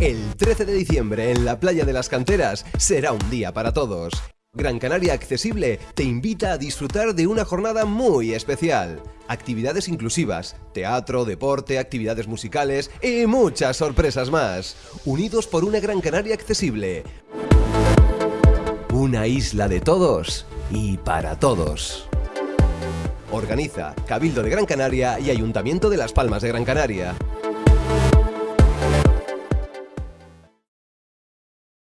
El 13 de diciembre en la playa de las canteras será un día para todos. Gran Canaria Accesible te invita a disfrutar de una jornada muy especial. Actividades inclusivas, teatro, deporte, actividades musicales y muchas sorpresas más. Unidos por una Gran Canaria Accesible. Una isla de todos y para todos. Organiza Cabildo de Gran Canaria y Ayuntamiento de Las Palmas de Gran Canaria.